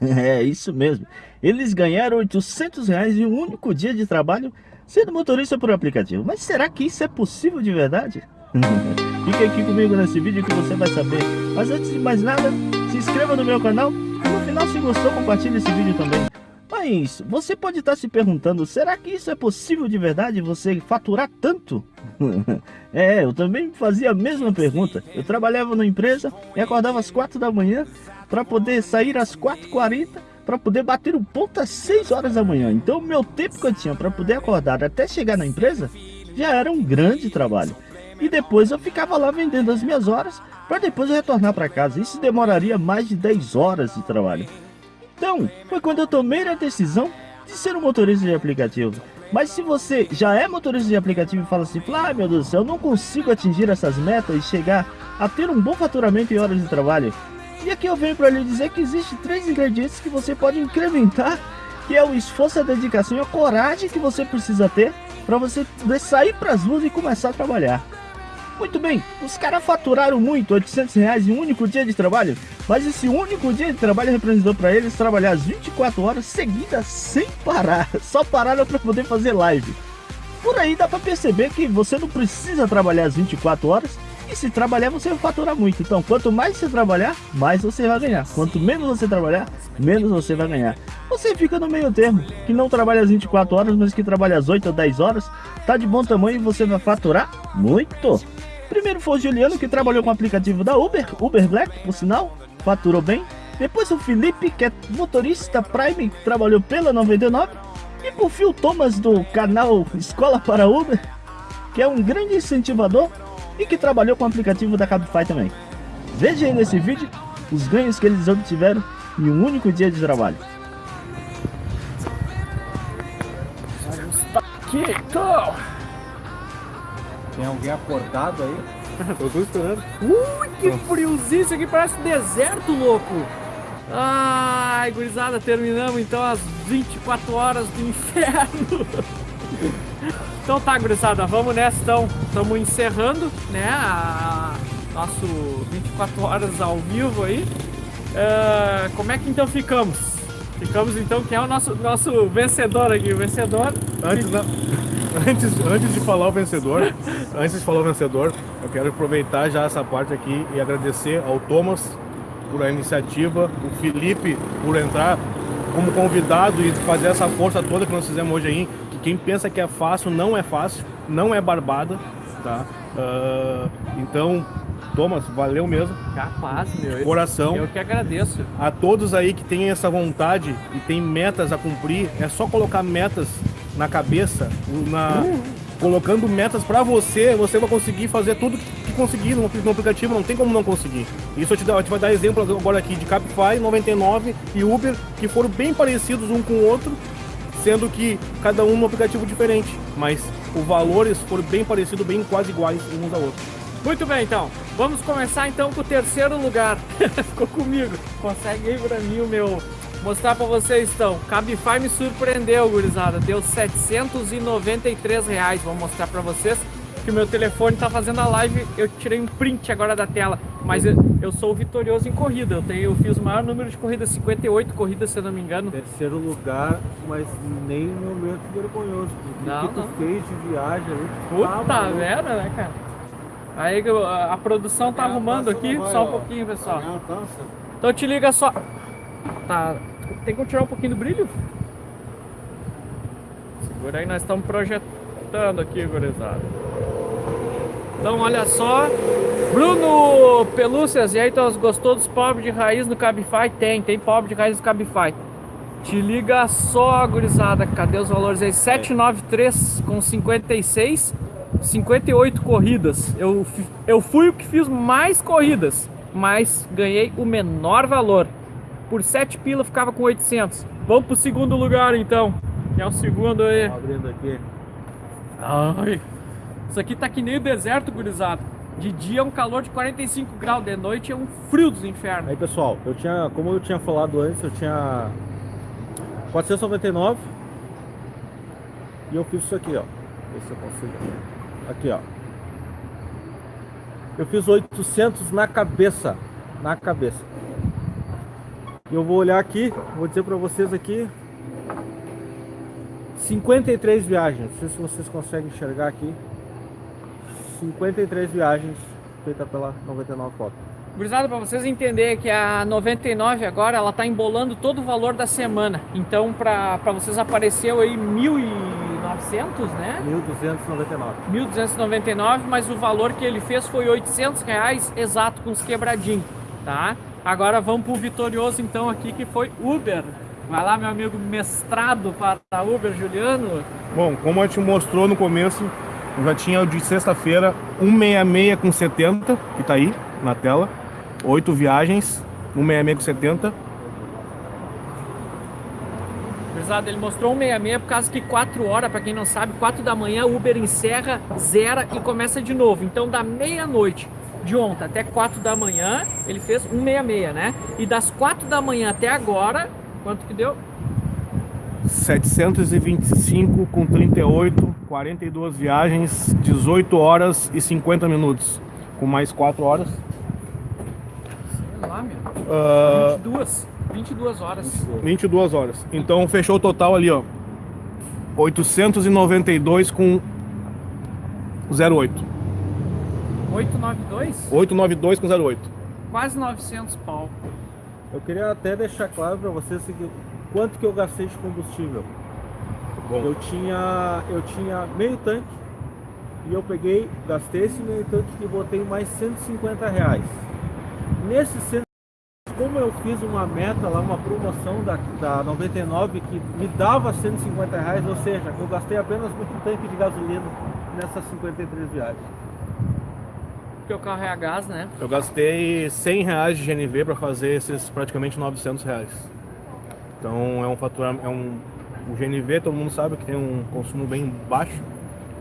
É, isso mesmo. Eles ganharam 800 reais em um único dia de trabalho sendo motorista por aplicativo. Mas será que isso é possível de verdade? Fique aqui comigo nesse vídeo que você vai saber. Mas antes de mais nada, se inscreva no meu canal. E no final, se gostou, compartilhe esse vídeo também. Mas você pode estar se perguntando, será que isso é possível de verdade, você faturar tanto? é, eu também fazia a mesma pergunta. Eu trabalhava numa empresa e acordava às 4 da manhã para poder sair às 4h40 para poder bater o ponto às 6 horas da manhã. Então meu tempo que eu tinha para poder acordar até chegar na empresa já era um grande trabalho. E depois eu ficava lá vendendo as minhas horas para depois retornar para casa. Isso demoraria mais de 10 horas de trabalho. Então, foi quando eu tomei a decisão de ser um motorista de aplicativo. Mas se você já é motorista de aplicativo e fala assim, ah, meu Deus do céu, eu não consigo atingir essas metas e chegar a ter um bom faturamento em horas de trabalho. E aqui eu venho para lhe dizer que existem três ingredientes que você pode incrementar, que é o esforço, a dedicação e a coragem que você precisa ter para você sair para as ruas e começar a trabalhar. Muito bem, os caras faturaram muito, 800 reais em um único dia de trabalho, mas esse único dia de trabalho representou para eles trabalhar as 24 horas seguidas sem parar, só pararam para poder fazer live. Por aí dá para perceber que você não precisa trabalhar as 24 horas, e se trabalhar você vai faturar muito. Então quanto mais você trabalhar, mais você vai ganhar. Quanto menos você trabalhar, menos você vai ganhar. Você fica no meio termo, que não trabalha as 24 horas, mas que trabalha as 8 ou 10 horas, tá de bom tamanho e você vai faturar muito. Primeiro foi o Juliano, que trabalhou com o aplicativo da Uber, Uber Black, por sinal, faturou bem. Depois o Felipe, que é motorista Prime, trabalhou pela 99. E por o Thomas, do canal Escola para Uber, que é um grande incentivador e que trabalhou com o aplicativo da Cabify também. Veja aí nesse vídeo os ganhos que eles obtiveram em um único dia de trabalho. Aqui, então. Tem alguém acordado aí? Eu tô esperando. Ui, que friozinho, isso aqui parece deserto, louco. Ai, gurizada, terminamos então as 24 horas do inferno. Então tá, gurizada, vamos nessa então. Estamos encerrando, né, a nosso 24 horas ao vivo aí. Uh, como é que então ficamos? Ficamos então, quem é o nosso, nosso vencedor aqui? O vencedor... Antes, não antes, antes de falar o vencedor, antes de falar o vencedor, eu quero aproveitar já essa parte aqui e agradecer ao Thomas por a iniciativa, o Felipe por entrar como convidado e fazer essa força toda que nós fizemos hoje aí, quem pensa que é fácil, não é fácil, não é barbada, tá? Uh, então, Thomas, valeu mesmo. Capaz, meu. Coração. Eu que agradeço. A todos aí que têm essa vontade e têm metas a cumprir, é só colocar metas na cabeça, na, colocando metas para você, você vai conseguir fazer tudo que conseguir no, no, aplicativo, não tem como não conseguir. Isso eu te, eu te vai dar exemplo agora aqui de Capify, 99 e Uber, que foram bem parecidos um com o outro, sendo que cada um no aplicativo diferente, mas os valores foram bem parecidos, bem quase iguais uns a outros. Muito bem, então. Vamos começar então com o terceiro lugar. Ficou comigo. Consegue aí pra mim o meu mostrar pra vocês então. Cabify me surpreendeu, gurizada. Deu 793 reais. Vou mostrar pra vocês que o meu telefone tá fazendo a live. Eu tirei um print agora da tela. Mas eu, eu sou vitorioso em corrida. Eu, tenho, eu fiz o maior número de corridas, 58 corridas, se eu não me engano. Terceiro lugar, mas nem momento vergonhoso. O não, que tu não. fez de viagem ali? Puta tá merda, né, cara? Aí a, a produção tá arrumando aqui, só um pouquinho, pessoal. Então te liga só. Tá, tem que tirar um pouquinho do brilho? Segura aí, nós estamos projetando aqui, gurizada. Então, olha só. Bruno Pelúcias, e aí, então, gostou dos pobres de raiz no Cabify? Tem, tem pobre de raiz no Cabify. Te liga só, gurizada. Cadê os valores aí? 793 com 56, 58 corridas. Eu, eu fui o que fiz mais corridas, mas ganhei o menor valor por 7 pila ficava com 800. Vamos pro segundo lugar então, que é o segundo aí. Abrindo aqui. Ai, isso aqui tá que nem o deserto, gurizada. De dia é um calor de 45 graus, de noite é um frio dos infernos. Aí pessoal, eu tinha, como eu tinha falado antes, eu tinha 499 e eu fiz isso aqui, ó. Ver se eu consigo. Aqui, ó. Eu fiz 800 na cabeça, na cabeça. Eu vou olhar aqui, vou dizer pra vocês aqui. 53 viagens, não sei se vocês conseguem enxergar aqui. 53 viagens feitas pela 99 Pop. Gurizada, para vocês entenderem que a 99 agora, ela tá embolando todo o valor da semana. Então, para vocês apareceu aí 1.900, né? 1299. 1.299, mas o valor que ele fez foi 800 reais exato com os quebradinhos, tá? Agora vamos pro vitorioso então aqui que foi Uber. Vai lá, meu amigo mestrado para Uber, Juliano. Bom, como a gente mostrou no começo, eu já tinha o de sexta-feira 166 com 70, que tá aí na tela. Oito viagens, 166 com 70. Gurizada, ele mostrou 166 por causa que 4 horas, para quem não sabe, 4 da manhã Uber encerra, zera e começa de novo. Então da meia-noite de ontem até 4 da manhã, ele fez 166, né? E das 4 da manhã até agora, quanto que deu? 725 com 38, 42 viagens, 18 horas e 50 minutos. Com mais 4 horas. Sei lá, meu. Ah, 22. 22 horas. 22 horas. Então fechou o total ali, ó. 892 com 08. 892? 892 com 08. Quase 900 pau. Eu queria até deixar claro pra vocês o seguinte, quanto que eu gastei de combustível. Bom. Eu tinha, eu tinha meio tanque e eu peguei, gastei esse meio tanque e botei mais 150 reais. Nesse 100, como eu fiz uma meta lá, uma promoção da, da 99 que me dava 150 reais, ou seja, eu gastei apenas um tanque de gasolina nessas 53 viagens. Porque o carro é a gás, né? Eu gastei 100 reais de GNV para fazer esses praticamente 900 reais. Então é um faturamento, é um o GNV todo mundo sabe que tem um consumo bem baixo,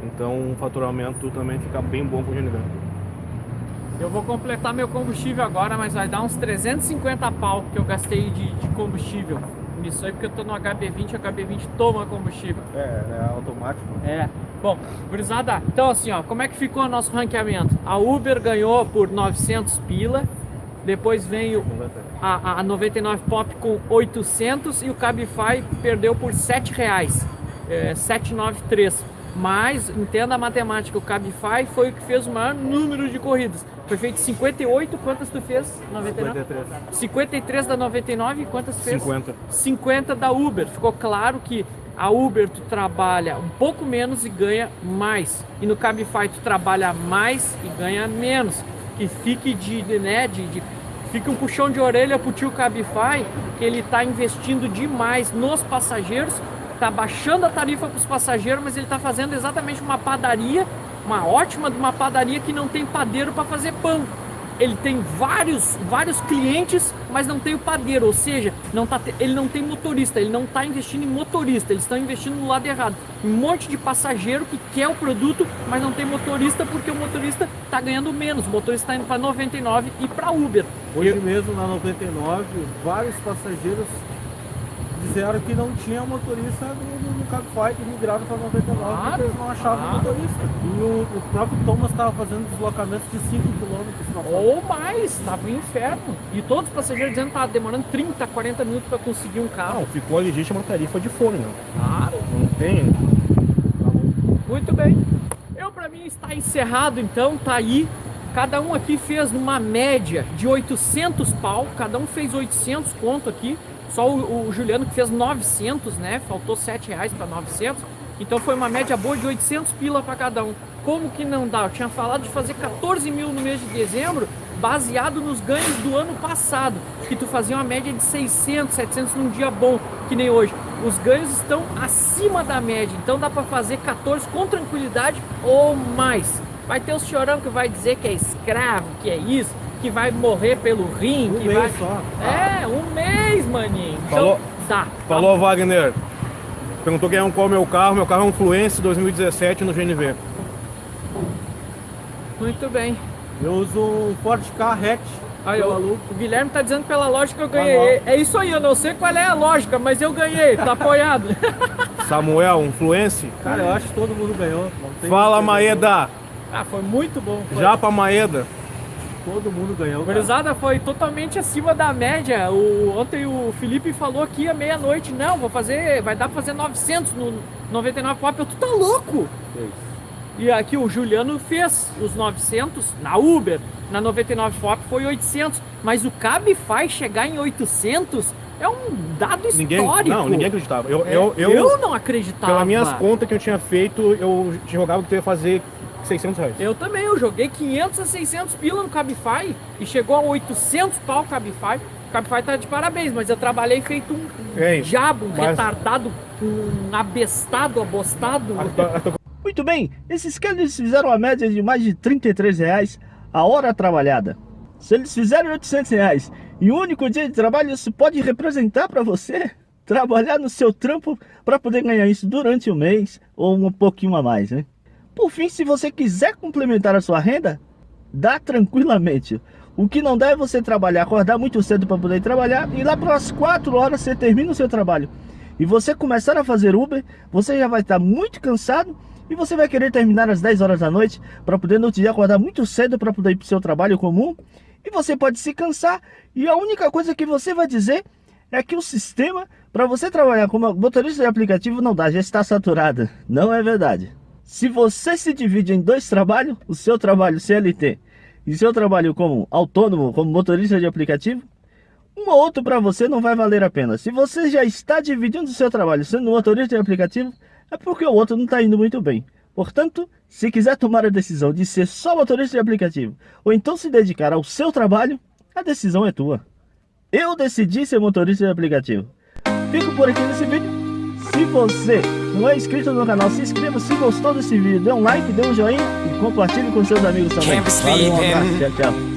então o faturamento também fica bem bom com o GNV. Eu vou completar meu combustível agora, mas vai dar uns 350 pau que eu gastei de, de combustível. Nisso aí porque eu tô no HB20, o HB20 toma combustível. É, é automático. É. Bom, gurizada, então assim, ó, como é que ficou o nosso ranqueamento? A Uber ganhou por 900 pila, depois veio a, a 99 Pop com 800 e o Cabify perdeu por 7 reais, é, 793. Mas, entenda a matemática, o Cabify foi o que fez o maior número de corridas. Foi feito 58, quantas tu fez? 99? 53. 53 da 99 e quantas fez? 50. 50 da Uber. Ficou claro que a Uber tu trabalha um pouco menos e ganha mais. E no Cabify tu trabalha mais e ganha menos. Que fique de, né, de, de fica um puxão de orelha pro tio Cabify, que ele tá investindo demais nos passageiros, tá baixando a tarifa para os passageiros, mas ele tá fazendo exatamente uma padaria, uma ótima de uma padaria que não tem padeiro para fazer pão. Ele tem vários, vários clientes, mas não tem o padeiro, ou seja, não tá, ele não tem motorista, ele não está investindo em motorista, eles estão investindo no lado errado. Um monte de passageiro que quer o produto, mas não tem motorista porque o motorista está ganhando menos. O motorista está indo para 99 e para Uber. Hoje mesmo na 99, vários passageiros disseram que não tinha motorista no, no, Cabify que migraram para 99 Claro, porque eles não achavam claro. motorista. E o, o próprio Thomas estava fazendo deslocamentos de 5 km. Ou mais, estava um inferno. E todos os passageiros dizendo que estava demorando 30, 40 minutos para conseguir um carro. Não, ficou a legítima tarifa de fone, né? Claro. Não tem. Muito bem. Eu para mim está encerrado então, tá aí. Cada um aqui fez uma média de 800 pau, cada um fez 800 conto aqui. Só o, o Juliano que fez 900, né? Faltou 7 reais para 900. Então foi uma média boa de 800 pila para cada um. Como que não dá? Eu tinha falado de fazer 14 mil no mês de dezembro, baseado nos ganhos do ano passado, que tu fazia uma média de 600, 700 num dia bom, que nem hoje. Os ganhos estão acima da média, então dá para fazer 14 com tranquilidade ou mais. Vai ter o chorão que vai dizer que é escravo, que é isso, que vai morrer pelo rim, Um que vai... só. É, um mês, maninho. Então, Falou. Falou, Wagner. Perguntou quem é um qual é o meu carro. Meu carro é um Fluence 2017 no GNV. Muito bem. Eu uso um Ford Ka hatch Aí, ó, aluno. o Guilherme tá dizendo pela lógica que eu Vai ganhei. É isso aí, eu não sei qual é a lógica, mas eu ganhei, tá apoiado. Samuel, um Fluence. Cara, eu acho que todo mundo ganhou. não tem Fala, Maeda. ah, foi muito bom. Foi. Japa Maeda. Todo mundo ganhou. cara. Gurizada foi totalmente acima da média. O, ontem o Felipe falou aqui à meia-noite, não, vou fazer, vai dar pra fazer 900 no 99 pop. Eu, tu tá louco? Fez. E aqui o Juliano fez os 900 na Uber, na 99 pop foi 800, mas o Cabify chegar em 800 é um dado Ninguém, histórico. não, ninguém acreditava. Eu, É, eu, eu, eu não acreditava. pelas minhas contas que eu tinha feito, eu jogava que eu ia fazer 600 reais. Eu também, eu joguei 500 a 600 pila no Cabify e chegou a 800 pau o Cabify. O Cabify tá de parabéns, mas eu trabalhei feito um Ei, diabo, um mas- retardado, um abestado, abostado. A- a Muito bem, esses caras fizeram uma média de mais de 33 reais a hora trabalhada. Se eles fizerem 800 reais em um único dia de trabalho, isso pode representar para você trabalhar no seu trampo para poder ganhar isso durante o mês ou um pouquinho a mais, né? Por fim, se você quiser complementar a sua renda, dá tranquilamente. O que não dá é você trabalhar, acordar muito cedo para poder trabalhar e lá pelas 4 horas você termina o seu trabalho. E você começar a fazer Uber, você já vai estar muito cansado e você vai querer terminar às 10 horas da noite para poder no outro dia acordar muito cedo para poder ir para o seu trabalho comum. E você pode se cansar e a única coisa que você vai dizer é que o sistema para você trabalhar como motorista de aplicativo não dá, já está saturado. Não é verdade. Se você se divide em dois trabalhos, o seu trabalho CLT e seu trabalho como autônomo, como motorista de aplicativo, um ou outro para você não vai valer a pena. Se você já está dividindo o seu trabalho sendo motorista de aplicativo, é porque o outro não está indo muito bem. Portanto, se quiser tomar a decisão de ser só motorista de aplicativo, ou então se dedicar ao seu trabalho, a decisão é tua. Eu decidi ser motorista de aplicativo. Fico por aqui nesse vídeo. Se você não é inscrito no canal, se inscreva. Se gostou desse vídeo, dê um like, dê um joinha e compartilhe com seus amigos também. Valeu, um abraço, tchau, tchau.